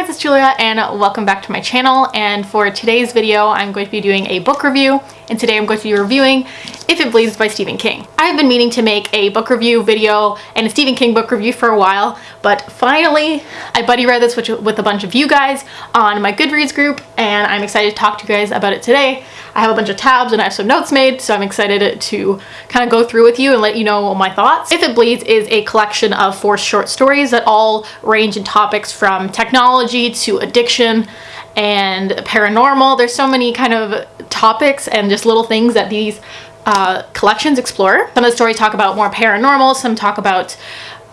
guys, it's Julia and welcome back to my channel. And for today's video I'm going to be doing a book review. And today I'm going to be reviewing If It Bleeds by Stephen King. I've been meaning to make a book review video and a Stephen King book review for a while but finally I buddy read this with a bunch of you guys on my Goodreads group and I'm excited to talk to you guys about it today. I have a bunch of tabs and I have some notes made so I'm excited to kind of go through with you and let you know my thoughts. If It Bleeds is a collection of four short stories that all range in topics from technology to addiction and paranormal. There's so many kind of topics and just little things that these uh, collections explore. Some of the stories talk about more paranormal, some talk about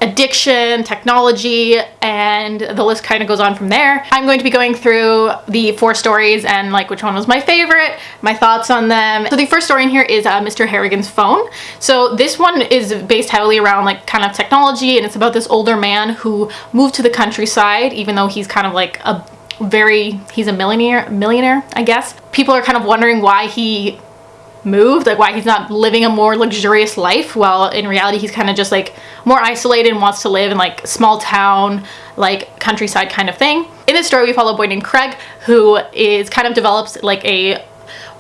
addiction, technology, and the list kind of goes on from there. I'm going to be going through the four stories and like which one was my favorite, my thoughts on them. So the first story in here is uh, Mr. Harrigan's phone. So this one is based heavily around like kind of technology and it's about this older man who moved to the countryside even though he's kind of like a very, he's a millionaire, millionaire, I guess. People are kind of wondering why he moved, like why he's not living a more luxurious life. Well, in reality, he's kind of just like more isolated and wants to live in like small town, like countryside kind of thing. In this story, we follow a boy named Craig who is kind of develops like a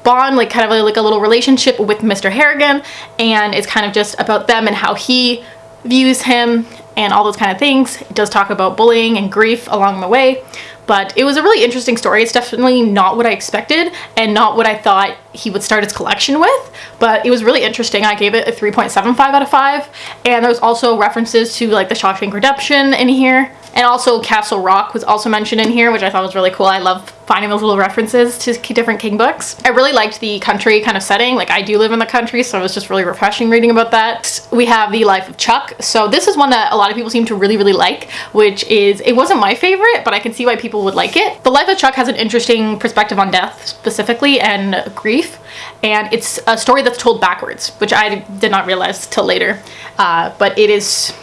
bond, like kind of like a little relationship with Mr. Harrigan. And it's kind of just about them and how he views him and all those kind of things. It does talk about bullying and grief along the way but it was a really interesting story. It's definitely not what I expected and not what I thought he would start his collection with, but it was really interesting. I gave it a 3.75 out of 5, and there's also references to like the Shawshank Redemption in here, and also Castle Rock was also mentioned in here, which I thought was really cool. I love finding those little references to different King books. I really liked the country kind of setting. Like I do live in the country, so it was just really refreshing reading about that. We have The Life of Chuck. So this is one that a lot of people seem to really, really like, which is, it wasn't my favorite, but I can see why people would like it. The Life of Chuck has an interesting perspective on death specifically and grief. And it's a story that's told backwards, which I did not realize till later. Uh, but it is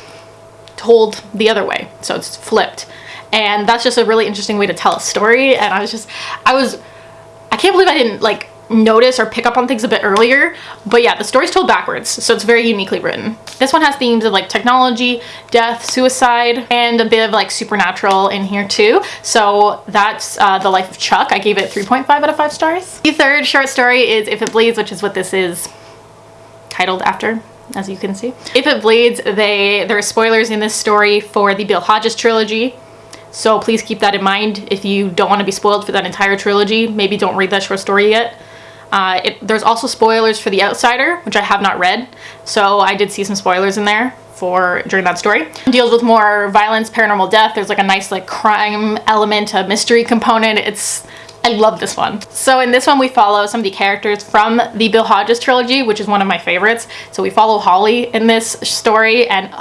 told the other way. So it's flipped. And that's just a really interesting way to tell a story. And I was just, I was, I can't believe I didn't like notice or pick up on things a bit earlier. But yeah, the story's told backwards, so it's very uniquely written. This one has themes of like technology, death, suicide, and a bit of like supernatural in here too. So that's uh, The Life of Chuck. I gave it 3.5 out of 5 stars. The third short story is If It Bleeds, which is what this is titled after as you can see. If It Bleeds, they there are spoilers in this story for the Bill Hodges trilogy. So please keep that in mind if you don't want to be spoiled for that entire trilogy. Maybe don't read that short story yet. Uh, it, there's also spoilers for The Outsider, which I have not read. So I did see some spoilers in there for during that story. It deals with more violence, paranormal death. There's like a nice like crime element, a mystery component. It's I love this one. So in this one, we follow some of the characters from the Bill Hodges trilogy, which is one of my favorites. So we follow Holly in this story and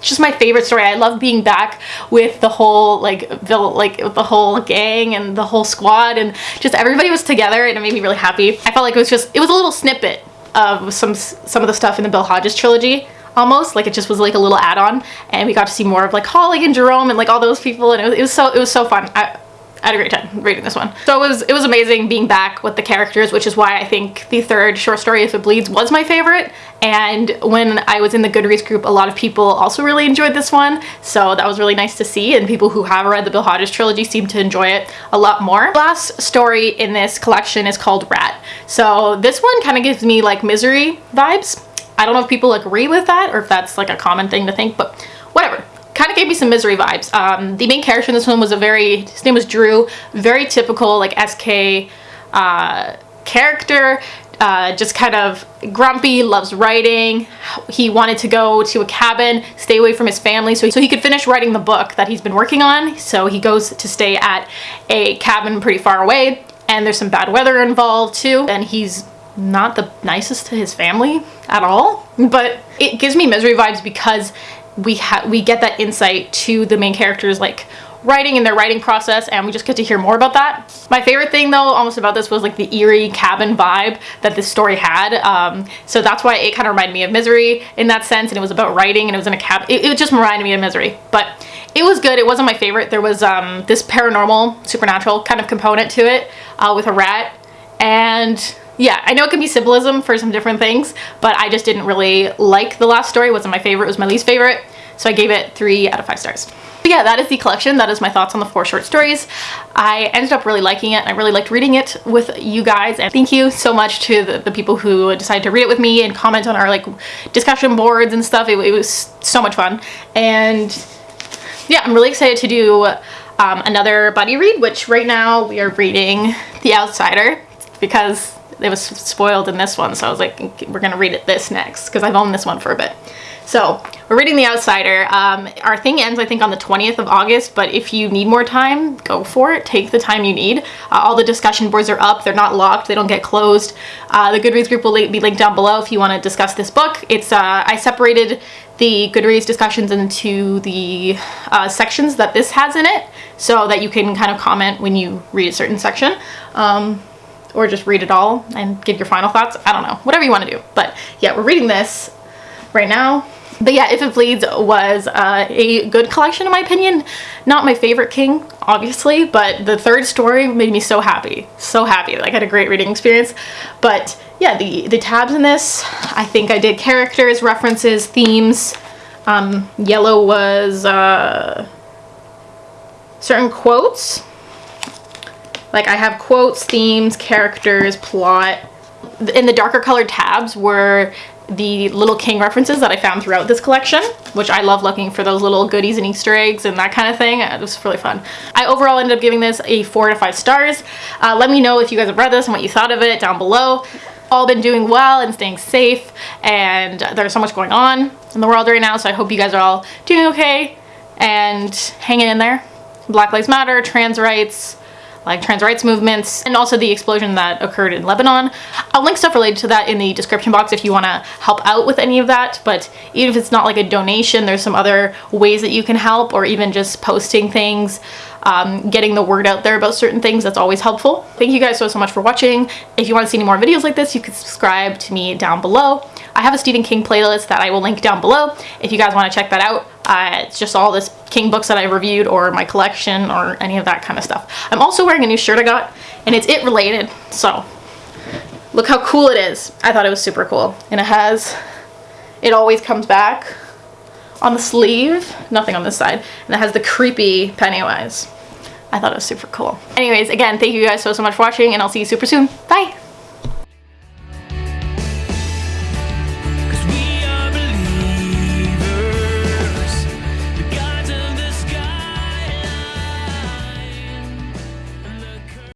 just my favorite story. I love being back with the whole like Bill, like the whole gang and the whole squad and just everybody was together and it made me really happy. I felt like it was just, it was a little snippet of some, some of the stuff in the Bill Hodges trilogy almost like it just was like a little add-on and we got to see more of like Holly and Jerome and like all those people and it was, it was so it was so fun I, I had a great time reading this one. So it was it was amazing being back with the characters, which is why I think the third short story, If It Bleeds, was my favorite. And when I was in the Goodreads group, a lot of people also really enjoyed this one. So that was really nice to see. And people who have read the Bill Hodges trilogy seem to enjoy it a lot more. The last story in this collection is called Rat. So this one kind of gives me like misery vibes. I don't know if people agree with that or if that's like a common thing to think, but whatever kind of gave me some misery vibes. Um, the main character in this one was a very, his name was Drew, very typical like SK uh, character. Uh, just kind of grumpy, loves writing. He wanted to go to a cabin, stay away from his family so he, so he could finish writing the book that he's been working on. So he goes to stay at a cabin pretty far away and there's some bad weather involved too. And he's not the nicest to his family at all, but it gives me misery vibes because we have we get that insight to the main characters like writing and their writing process and we just get to hear more about that. My favorite thing though almost about this was like the eerie cabin vibe that this story had. Um, so that's why it kind of reminded me of Misery in that sense and it was about writing and it was in a cab. It, it just reminded me of Misery but it was good. It wasn't my favorite. There was um, this paranormal supernatural kind of component to it uh, with a rat and yeah, I know it can be symbolism for some different things, but I just didn't really like the last story. It wasn't my favorite, it was my least favorite. So I gave it three out of five stars. But yeah, that is the collection. That is my thoughts on the four short stories. I ended up really liking it. I really liked reading it with you guys. And thank you so much to the, the people who decided to read it with me and comment on our like discussion boards and stuff. It, it was so much fun. And yeah, I'm really excited to do um, another buddy read, which right now we are reading The Outsider because it was spoiled in this one. So I was like, we're gonna read it this next because I've owned this one for a bit. So we're reading The Outsider. Um, our thing ends, I think, on the 20th of August, but if you need more time, go for it. Take the time you need. Uh, all the discussion boards are up. They're not locked. They don't get closed. Uh, the Goodreads group will be linked down below if you want to discuss this book. It's uh, I separated the Goodreads discussions into the uh, sections that this has in it so that you can kind of comment when you read a certain section. Um, or just read it all and give your final thoughts. I don't know, whatever you want to do. But yeah, we're reading this right now. But yeah, If It Bleeds was uh, a good collection in my opinion. Not my favorite King, obviously, but the third story made me so happy. So happy. Like I had a great reading experience. But yeah, the, the tabs in this, I think I did characters, references, themes. Um, yellow was uh, certain quotes. Like I have quotes, themes, characters, plot. In the darker colored tabs were the little king references that I found throughout this collection, which I love looking for those little goodies and Easter eggs and that kind of thing. It was really fun. I overall ended up giving this a four to five stars. Uh, let me know if you guys have read this and what you thought of it down below. All been doing well and staying safe and there's so much going on in the world right now so I hope you guys are all doing okay and hanging in there. Black Lives Matter, trans rights, like trans rights movements, and also the explosion that occurred in Lebanon. I'll link stuff related to that in the description box if you want to help out with any of that, but even if it's not like a donation, there's some other ways that you can help, or even just posting things, um, getting the word out there about certain things, that's always helpful. Thank you guys so, so much for watching. If you want to see any more videos like this, you can subscribe to me down below. I have a Stephen King playlist that I will link down below if you guys want to check that out. Uh, it's just all this King books that I reviewed or my collection or any of that kind of stuff. I'm also wearing a new shirt I got and it's it related. So look how cool it is. I thought it was super cool. And it has, it always comes back on the sleeve, nothing on this side. And it has the creepy Pennywise. I thought it was super cool. Anyways, again, thank you guys so, so much for watching and I'll see you super soon. Bye!